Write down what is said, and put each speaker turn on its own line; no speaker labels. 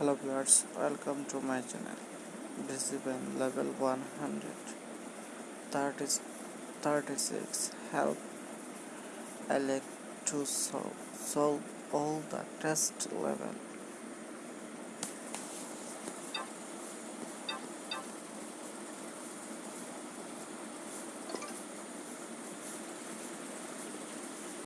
hello viewers welcome to my channel discipline level 100 30, 36 help I like to solve, solve all the test level.